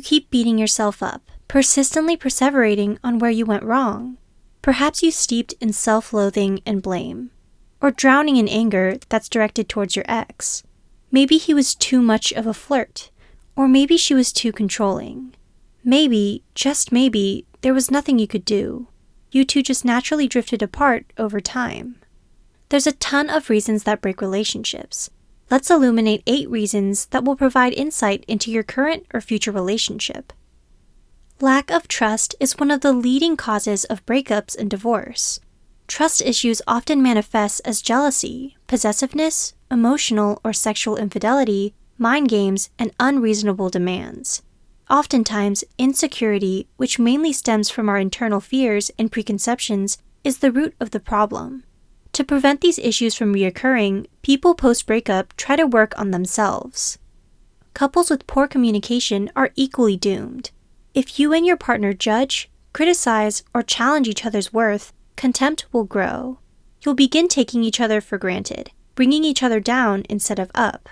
you keep beating yourself up, persistently perseverating on where you went wrong. Perhaps you steeped in self loathing and blame, or drowning in anger that's directed towards your ex. Maybe he was too much of a flirt, or maybe she was too controlling. Maybe, just maybe, there was nothing you could do. You two just naturally drifted apart over time. There's a ton of reasons that break relationships. Let's illuminate eight reasons that will provide insight into your current or future relationship. Lack of trust is one of the leading causes of breakups and divorce. Trust issues often manifest as jealousy, possessiveness, emotional or sexual infidelity, mind games, and unreasonable demands. Oftentimes, insecurity, which mainly stems from our internal fears and preconceptions, is the root of the problem. To prevent these issues from reoccurring, people post breakup try to work on themselves. Couples with poor communication are equally doomed. If you and your partner judge, criticize, or challenge each other's worth, contempt will grow. You'll begin taking each other for granted, bringing each other down instead of up.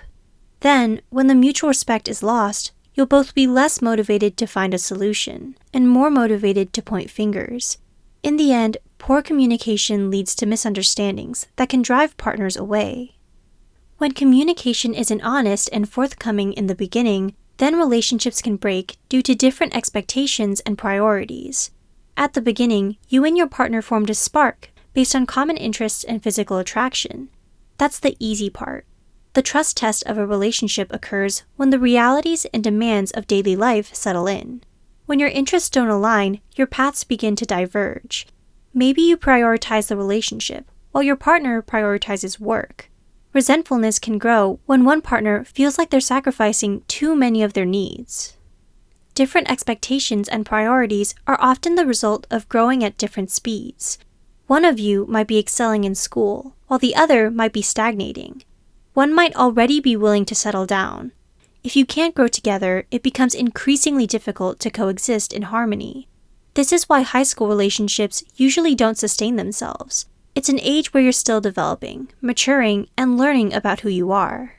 Then, when the mutual respect is lost, you'll both be less motivated to find a solution and more motivated to point fingers. In the end, poor communication leads to misunderstandings that can drive partners away. When communication isn't honest and forthcoming in the beginning, then relationships can break due to different expectations and priorities. At the beginning, you and your partner formed a spark based on common interests and physical attraction. That's the easy part. The trust test of a relationship occurs when the realities and demands of daily life settle in. When your interests don't align, your paths begin to diverge. Maybe you prioritize the relationship, while your partner prioritizes work. Resentfulness can grow when one partner feels like they're sacrificing too many of their needs. Different expectations and priorities are often the result of growing at different speeds. One of you might be excelling in school, while the other might be stagnating one might already be willing to settle down. If you can't grow together, it becomes increasingly difficult to coexist in harmony. This is why high school relationships usually don't sustain themselves. It's an age where you're still developing, maturing, and learning about who you are.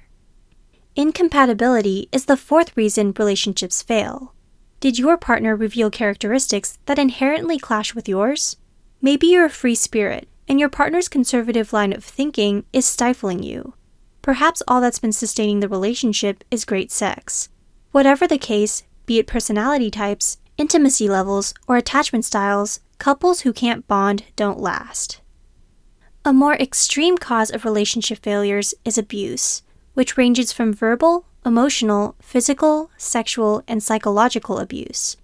Incompatibility is the fourth reason relationships fail. Did your partner reveal characteristics that inherently clash with yours? Maybe you're a free spirit, and your partner's conservative line of thinking is stifling you. Perhaps all that's been sustaining the relationship is great sex. Whatever the case, be it personality types, intimacy levels, or attachment styles, couples who can't bond don't last. A more extreme cause of relationship failures is abuse, which ranges from verbal, emotional, physical, sexual, and psychological abuse.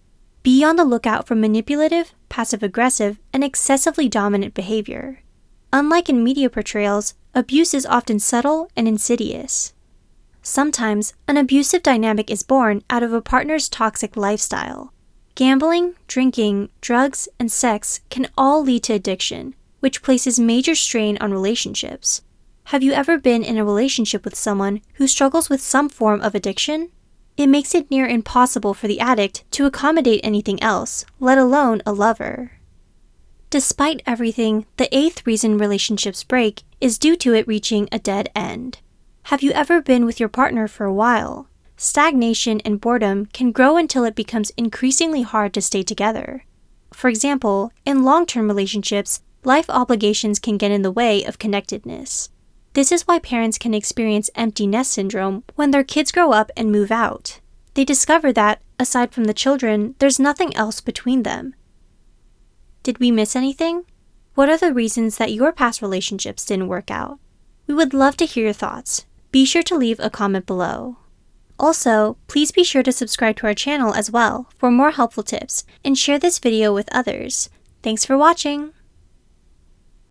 Be on the lookout for manipulative, passive aggressive, and excessively dominant behavior. Unlike in media portrayals, abuse is often subtle and insidious. Sometimes, an abusive dynamic is born out of a partner's toxic lifestyle. Gambling, drinking, drugs, and sex can all lead to addiction, which places major strain on relationships. Have you ever been in a relationship with someone who struggles with some form of addiction? It makes it near impossible for the addict to accommodate anything else, let alone a lover. Despite everything, the eighth reason relationships break is due to it reaching a dead end. Have you ever been with your partner for a while? Stagnation and boredom can grow until it becomes increasingly hard to stay together. For example, in long term relationships, life obligations can get in the way of connectedness. This is why parents can experience empty nest syndrome when their kids grow up and move out. They discover that, aside from the children, there's nothing else between them, did we miss anything? What are the reasons that your past relationships didn't work out? We would love to hear your thoughts. Be sure to leave a comment below. Also, please be sure to subscribe to our channel as well for more helpful tips and share this video with others. Thanks for watching!